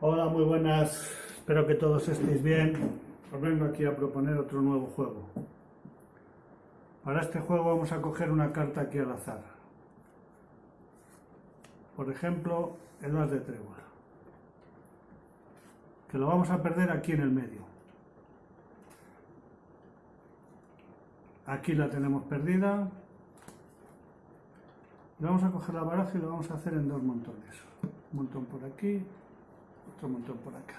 Hola, muy buenas. Espero que todos estéis bien. Os vengo aquí a proponer otro nuevo juego. Para este juego vamos a coger una carta aquí al azar. Por ejemplo, el as de trébol. Que lo vamos a perder aquí en el medio. Aquí la tenemos perdida. Y vamos a coger la baraja y lo vamos a hacer en dos montones. Un montón por aquí, otro montón por acá.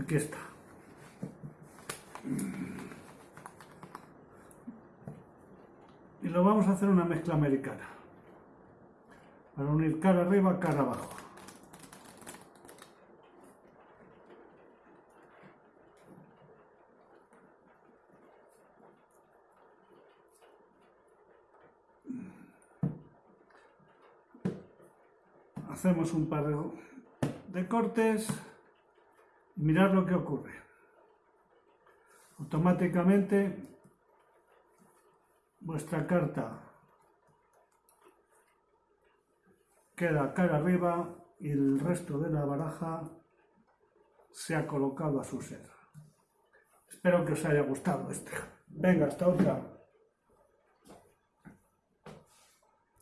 Aquí está. Y lo vamos a hacer una mezcla americana. Para unir cara arriba, cara abajo. Hacemos un par de cortes y mirad lo que ocurre. Automáticamente vuestra carta queda cara arriba y el resto de la baraja se ha colocado a su ser. Espero que os haya gustado este. Venga, hasta otra.